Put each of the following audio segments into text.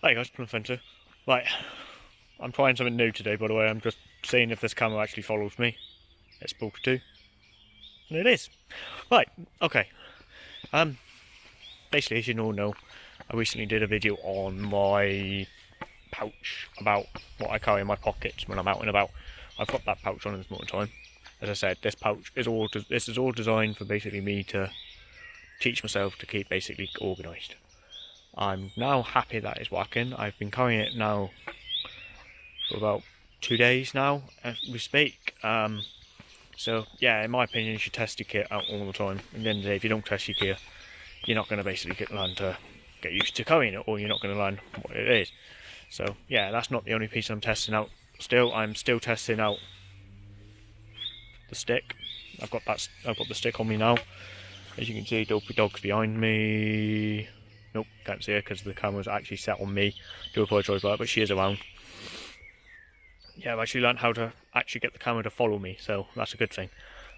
Hey guys, Plum Fenter. Right, I'm trying something new today, by the way. I'm just seeing if this camera actually follows me. It's supposed to. And it is. Right, okay. Um, basically, as you all know, I recently did a video on my pouch about what I carry in my pockets when I'm out and about. I've got that pouch on this moment time. As I said, this pouch is all this is all designed for basically me to teach myself to keep basically organised. I'm now happy that it's working. I've been carrying it now for about two days now as we speak. Um, so yeah, in my opinion, you should test your kit out all the time. And then if you don't test your gear, you're not going to basically learn to get used to carrying it, or you're not going to learn what it is. So yeah, that's not the only piece I'm testing out. Still, I'm still testing out the stick. I've got that. I've got the stick on me now. As you can see, Dopey Dog's behind me. Nope, can't see her because the camera's actually set on me. Do apologise for that, but she is around. Yeah, I've actually learned how to actually get the camera to follow me, so that's a good thing.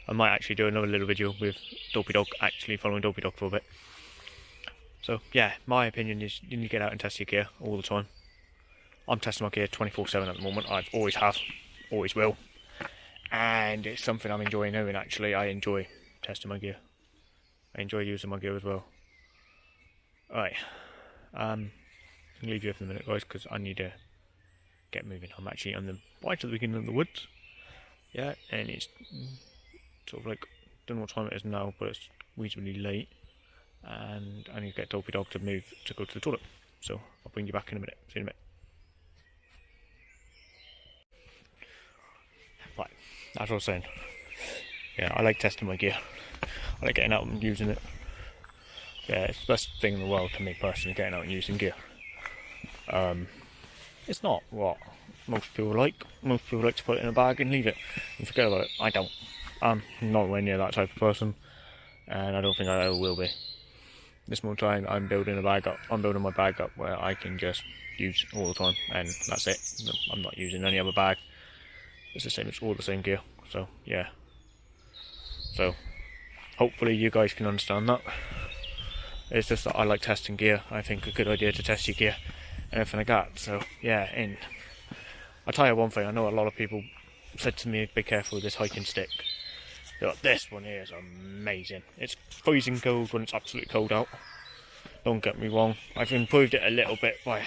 I might actually do another little video with Dopey Dog actually following Dopey Dog for a bit. So yeah, my opinion is you need to get out and test your gear all the time. I'm testing my gear 24-7 at the moment. I've always have, always will. And it's something I'm enjoying doing actually. I enjoy testing my gear. I enjoy using my gear as well. Right. Um, I'll leave you for a minute, guys, because I need to get moving. I'm actually on the right at the beginning of the woods. Yeah, and it's sort of like, don't know what time it is now, but it's reasonably late. And I need to get Dopey Dog to move to go to the toilet. So I'll bring you back in a minute. See you in a minute. Right, as I was saying. Yeah, I like testing my gear. I like getting out and using it yeah, it's the best thing in the world to me personally, getting out and using gear. Um, it's not what most people like. Most people like to put it in a bag and leave it and forget about it. I don't. I'm nowhere near that type of person, and I don't think I ever will be. This more time, I'm building a bag up. I'm building my bag up where I can just use all the time, and that's it. I'm not using any other bag. It's the same. It's all the same gear. So yeah. So hopefully you guys can understand that. It's just that I like testing gear. I think a good idea to test your gear and everything like that. So yeah, and I'll tell you one thing. I know a lot of people said to me, "Be careful with this hiking stick." But this one here is amazing. It's freezing cold when it's absolutely cold out. Don't get me wrong. I've improved it a little bit by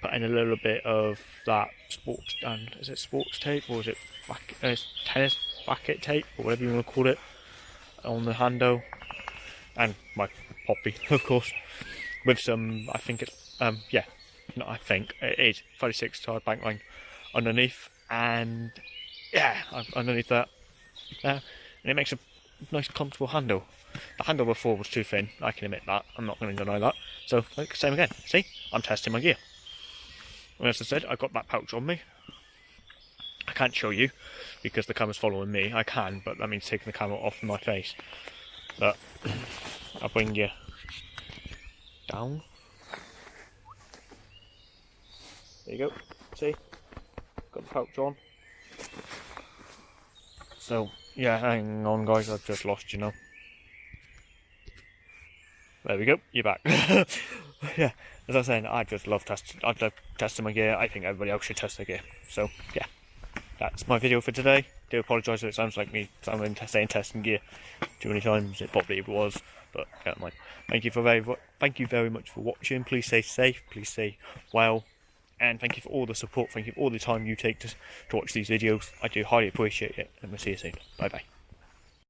putting a little bit of that sports and is it sports tape or is it back, uh, tennis racket tape or whatever you want to call it on the handle and my poppy, of course, with some, I think it's, um, yeah, I think it is 36 tarred bank line underneath, and yeah, underneath that, uh, and it makes a nice comfortable handle. The handle before was too thin, I can admit that, I'm not going to deny that. So, like, same again, see, I'm testing my gear. And as I said, I've got that pouch on me. I can't show you because the camera's following me. I can, but that means taking the camera off my face. But I'll bring you down. There you go. See? Got the pouch on. So, yeah, hang on guys, I've just lost you now. There we go, you're back. yeah, as I was saying, I just love testing, I love testing my gear. I think everybody else should test their gear. So, yeah, that's my video for today do apologise if it sounds like me sounding saying testing gear too many times. It probably was, but don't mind. Thank you for very thank you very much for watching. Please stay safe. Please stay well. And thank you for all the support. Thank you for all the time you take to, to watch these videos. I do highly appreciate it. And we'll see you soon. Bye bye.